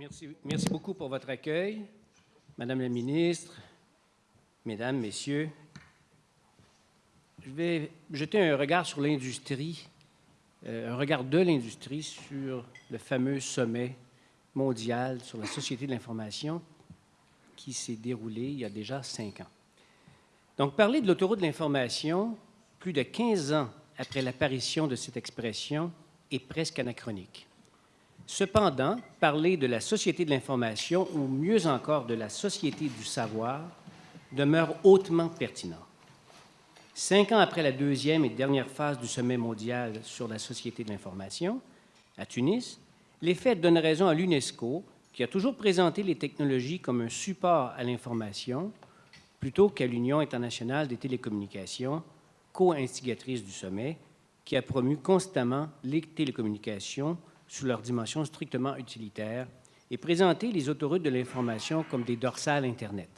Merci, beaucoup pour votre accueil, Madame la ministre, Mesdames, Messieurs. Je vais jeter un regard sur l'industrie, euh, un regard de l'industrie sur le fameux sommet mondial sur la société de l'information qui s'est déroulé il y a déjà cinq ans. Donc, parler de l'autoroute de l'information, plus de 15 ans après l'apparition de cette expression, est presque anachronique. Cependant, parler de la société de l'information, ou mieux encore de la société du savoir, demeure hautement pertinent. Cinq ans après la deuxième et dernière phase du sommet mondial sur la société de l'information, à Tunis, les faits donnent raison à l'UNESCO, qui a toujours présenté les technologies comme un support à l'information, plutôt qu'à l'Union internationale des télécommunications, co-instigatrice du sommet, qui a promu constamment les télécommunications sous leur dimension strictement utilitaire et présenté les autoroutes de l'information comme des dorsales Internet.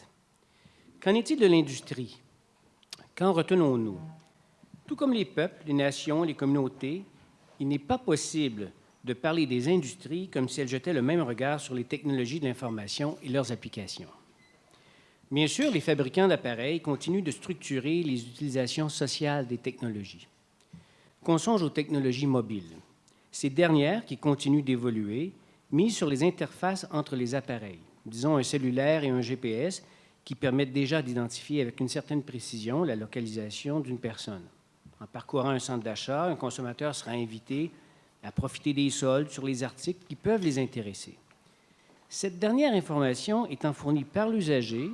Qu'en est-il de l'industrie? Qu'en retenons-nous? Tout comme les peuples, les nations, les communautés, il n'est pas possible de parler des industries comme si elles jetaient le même regard sur les technologies de l'information et leurs applications. Bien sûr, les fabricants d'appareils continuent de structurer les utilisations sociales des technologies. Qu'on songe aux technologies mobiles. Ces dernières, qui continuent d'évoluer, misent sur les interfaces entre les appareils, disons un cellulaire et un GPS, qui permettent déjà d'identifier avec une certaine précision la localisation d'une personne. En parcourant un centre d'achat, un consommateur sera invité à profiter des soldes sur les articles qui peuvent les intéresser. Cette dernière information étant fournie par l'usager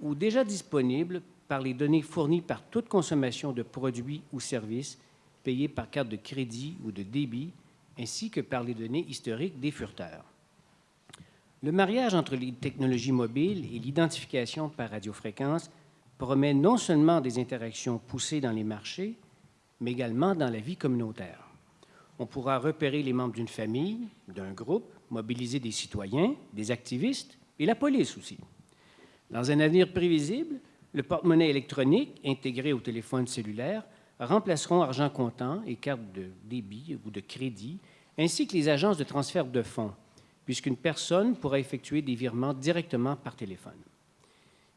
ou déjà disponible par les données fournies par toute consommation de produits ou services payés par carte de crédit ou de débit, ainsi que par les données historiques des furteurs. Le mariage entre les technologies mobiles et l'identification par radiofréquence promet non seulement des interactions poussées dans les marchés, mais également dans la vie communautaire. On pourra repérer les membres d'une famille, d'un groupe, mobiliser des citoyens, des activistes et la police aussi. Dans un avenir prévisible, le porte-monnaie électronique intégré au téléphone cellulaire remplaceront argent comptant et cartes de débit ou de crédit, ainsi que les agences de transfert de fonds, puisqu'une personne pourra effectuer des virements directement par téléphone.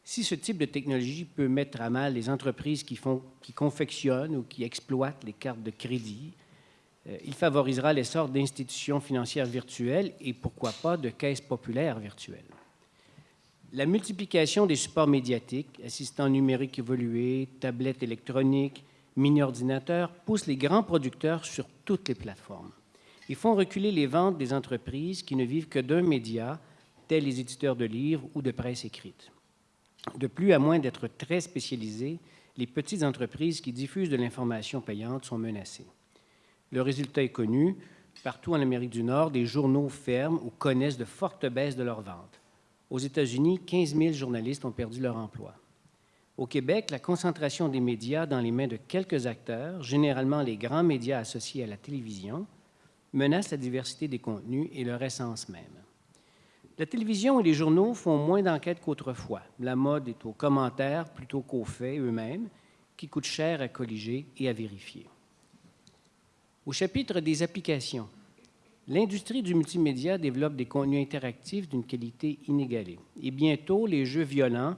Si ce type de technologie peut mettre à mal les entreprises qui, font, qui confectionnent ou qui exploitent les cartes de crédit, euh, il favorisera l'essor d'institutions financières virtuelles et pourquoi pas de caisses populaires virtuelles. La multiplication des supports médiatiques, assistants numériques évolués, tablettes électroniques, mini-ordinateurs, pousse les grands producteurs sur toutes les plateformes. Ils font reculer les ventes des entreprises qui ne vivent que d'un média, tels les éditeurs de livres ou de presse écrite. De plus, à moins d'être très spécialisés, les petites entreprises qui diffusent de l'information payante sont menacées. Le résultat est connu. Partout en Amérique du Nord, des journaux ferment ou connaissent de fortes baisses de leurs ventes. Aux États-Unis, 15 000 journalistes ont perdu leur emploi. Au Québec, la concentration des médias dans les mains de quelques acteurs, généralement les grands médias associés à la télévision, menace la diversité des contenus et leur essence même. La télévision et les journaux font moins d'enquêtes qu'autrefois. La mode est aux commentaires plutôt qu'aux faits eux-mêmes, qui coûtent cher à colliger et à vérifier. Au chapitre des applications, l'industrie du multimédia développe des contenus interactifs d'une qualité inégalée. Et bientôt, les jeux violents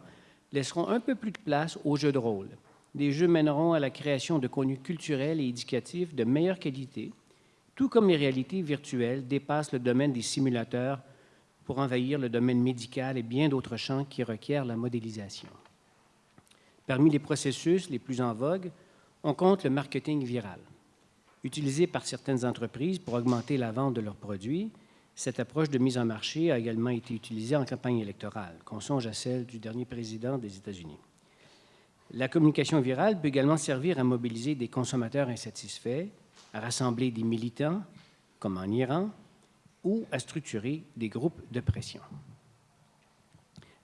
laisseront un peu plus de place aux jeux de rôle. Les jeux mèneront à la création de contenus culturels et éducatifs de meilleure qualité, tout comme les réalités virtuelles dépassent le domaine des simulateurs pour envahir le domaine médical et bien d'autres champs qui requièrent la modélisation. Parmi les processus les plus en vogue, on compte le marketing viral. Utilisée par certaines entreprises pour augmenter la vente de leurs produits, cette approche de mise en marché a également été utilisée en campagne électorale, qu'on songe à celle du dernier président des États-Unis. La communication virale peut également servir à mobiliser des consommateurs insatisfaits, à rassembler des militants, comme en Iran, ou à structurer des groupes de pression.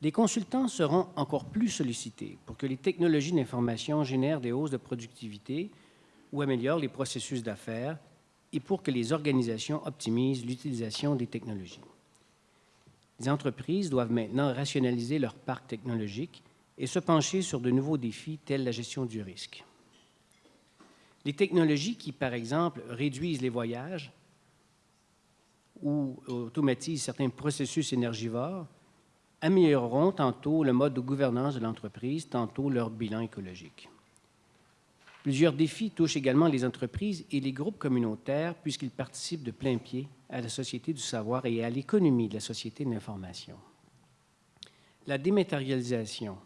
Les consultants seront encore plus sollicités pour que les technologies d'information génèrent des hausses de productivité ou améliore les processus d'affaires et pour que les organisations optimisent l'utilisation des technologies. Les entreprises doivent maintenant rationaliser leur parc technologique et se pencher sur de nouveaux défis tels la gestion du risque. Les technologies qui, par exemple, réduisent les voyages ou automatisent certains processus énergivores amélioreront tantôt le mode de gouvernance de l'entreprise, tantôt leur bilan écologique. Plusieurs défis touchent également les entreprises et les groupes communautaires puisqu'ils participent de plein pied à la société du savoir et à l'économie de la société de l'information. La dématérialisation,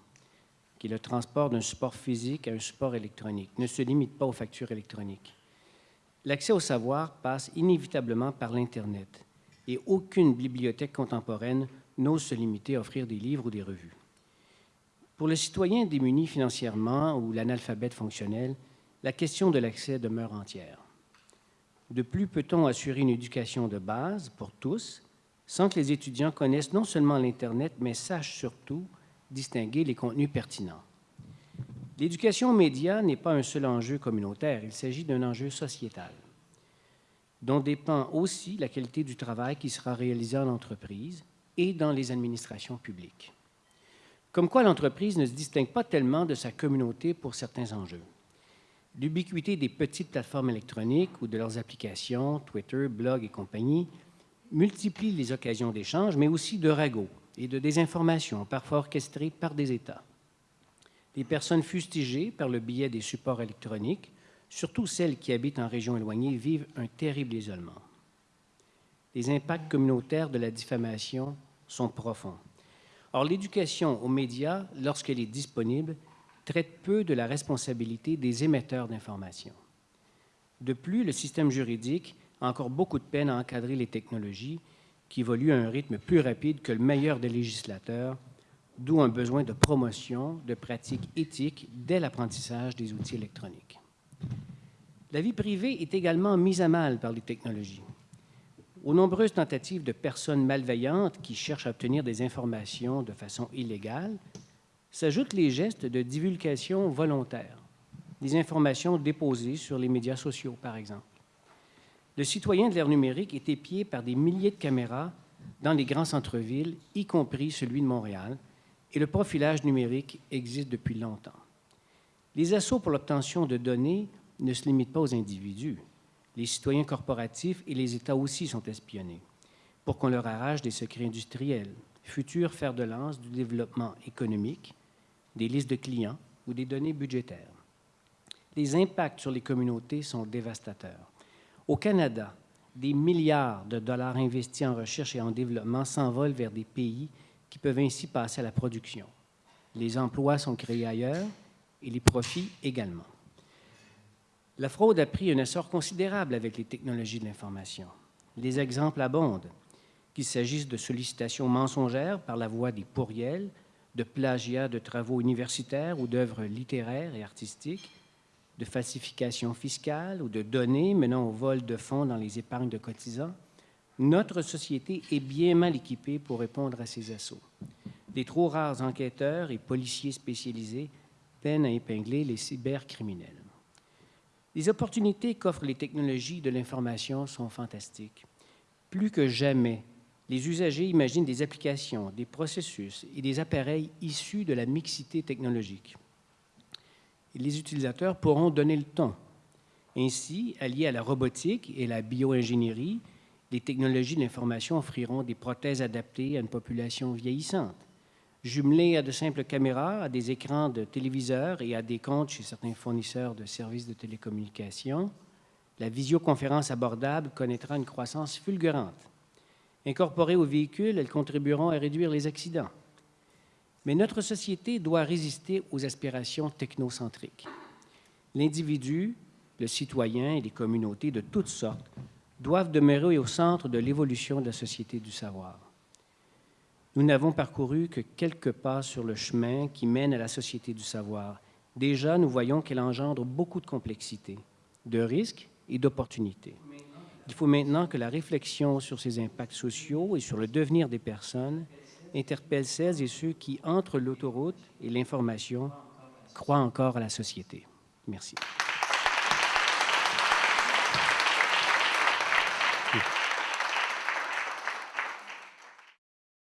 qui est le transport d'un support physique à un support électronique, ne se limite pas aux factures électroniques. L'accès au savoir passe inévitablement par l'Internet et aucune bibliothèque contemporaine n'ose se limiter à offrir des livres ou des revues. Pour le citoyen démuni financièrement ou l'analphabète fonctionnel, la question de l'accès demeure entière. De plus, peut-on assurer une éducation de base pour tous sans que les étudiants connaissent non seulement l'Internet, mais sachent surtout distinguer les contenus pertinents? L'éducation aux médias n'est pas un seul enjeu communautaire, il s'agit d'un enjeu sociétal, dont dépend aussi la qualité du travail qui sera réalisé en entreprise et dans les administrations publiques. Comme quoi l'entreprise ne se distingue pas tellement de sa communauté pour certains enjeux. L'ubiquité des petites plateformes électroniques ou de leurs applications, Twitter, blog et compagnie, multiplie les occasions d'échange, mais aussi de ragots et de désinformation, parfois orchestrées par des États. Les personnes fustigées par le biais des supports électroniques, surtout celles qui habitent en régions éloignées, vivent un terrible isolement. Les impacts communautaires de la diffamation sont profonds. Or, l'éducation aux médias, lorsqu'elle est disponible, traite peu de la responsabilité des émetteurs d'informations. De plus, le système juridique a encore beaucoup de peine à encadrer les technologies qui évoluent à un rythme plus rapide que le meilleur des législateurs, d'où un besoin de promotion de pratiques éthiques dès l'apprentissage des outils électroniques. La vie privée est également mise à mal par les technologies. Aux nombreuses tentatives de personnes malveillantes qui cherchent à obtenir des informations de façon illégale, s'ajoutent les gestes de divulgation volontaire, des informations déposées sur les médias sociaux, par exemple. Le citoyen de l'ère numérique est épié par des milliers de caméras dans les grands centres-villes, y compris celui de Montréal, et le profilage numérique existe depuis longtemps. Les assauts pour l'obtention de données ne se limitent pas aux individus. Les citoyens corporatifs et les États aussi sont espionnés pour qu'on leur arrache des secrets industriels, futurs fers de lance du développement économique, des listes de clients ou des données budgétaires. Les impacts sur les communautés sont dévastateurs. Au Canada, des milliards de dollars investis en recherche et en développement s'envolent vers des pays qui peuvent ainsi passer à la production. Les emplois sont créés ailleurs et les profits également. La fraude a pris un essor considérable avec les technologies de l'information. Les exemples abondent, qu'il s'agisse de sollicitations mensongères par la voie des pourriels, de plagiat de travaux universitaires ou d'œuvres littéraires et artistiques, de falsification fiscale ou de données menant au vol de fonds dans les épargnes de cotisants, notre société est bien mal équipée pour répondre à ces assauts. Des trop rares enquêteurs et policiers spécialisés peinent à épingler les cybercriminels. Les opportunités qu'offrent les technologies de l'information sont fantastiques. Plus que jamais, les usagers imaginent des applications, des processus et des appareils issus de la mixité technologique. Les utilisateurs pourront donner le ton. Ainsi, alliés à la robotique et la bioingénierie, les technologies de l'information offriront des prothèses adaptées à une population vieillissante. Jumelées à de simples caméras, à des écrans de téléviseurs et à des comptes chez certains fournisseurs de services de télécommunications, la visioconférence abordable connaîtra une croissance fulgurante. Incorporées aux véhicules, elles contribueront à réduire les accidents. Mais notre société doit résister aux aspirations technocentriques. L'individu, le citoyen et les communautés de toutes sortes doivent demeurer au centre de l'évolution de la société du savoir. Nous n'avons parcouru que quelques pas sur le chemin qui mène à la société du savoir. Déjà, nous voyons qu'elle engendre beaucoup de complexité, de risques et d'opportunités. Il faut maintenant que la réflexion sur ces impacts sociaux et sur le devenir des personnes interpelle celles et ceux qui, entre l'autoroute et l'information, croient encore à la société. Merci.